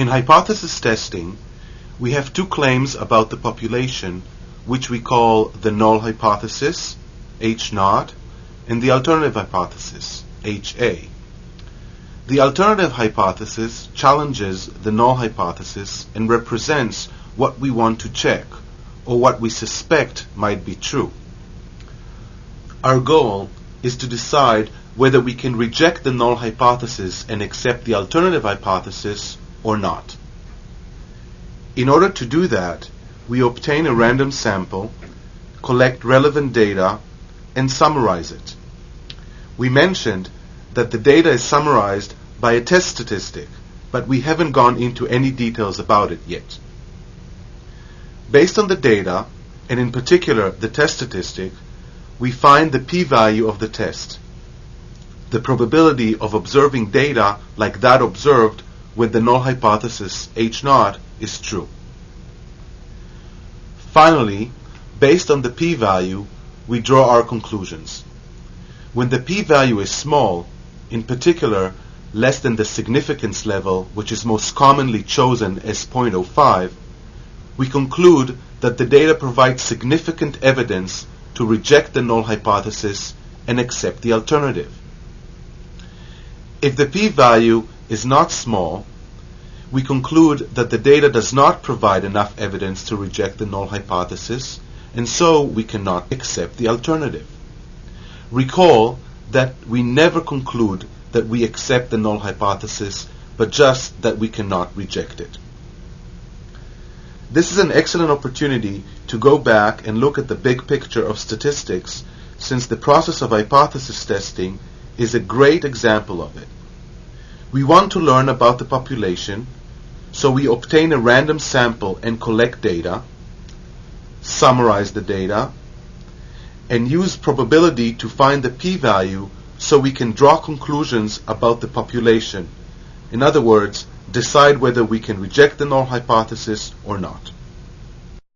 In hypothesis testing, we have two claims about the population, which we call the null hypothesis, H naught, and the alternative hypothesis, HA. The alternative hypothesis challenges the null hypothesis and represents what we want to check, or what we suspect might be true. Our goal is to decide whether we can reject the null hypothesis and accept the alternative hypothesis or not. In order to do that, we obtain a random sample, collect relevant data, and summarize it. We mentioned that the data is summarized by a test statistic, but we haven't gone into any details about it yet. Based on the data, and in particular the test statistic, we find the p-value of the test the probability of observing data like that observed with the null hypothesis H naught is true. Finally, based on the p-value, we draw our conclusions. When the p-value is small, in particular less than the significance level, which is most commonly chosen as 0.05, we conclude that the data provides significant evidence to reject the null hypothesis and accept the alternative. If the p-value is not small, we conclude that the data does not provide enough evidence to reject the null hypothesis, and so we cannot accept the alternative. Recall that we never conclude that we accept the null hypothesis, but just that we cannot reject it. This is an excellent opportunity to go back and look at the big picture of statistics, since the process of hypothesis testing is a great example of it. We want to learn about the population, so we obtain a random sample and collect data, summarize the data, and use probability to find the p-value so we can draw conclusions about the population. In other words, decide whether we can reject the null hypothesis or not.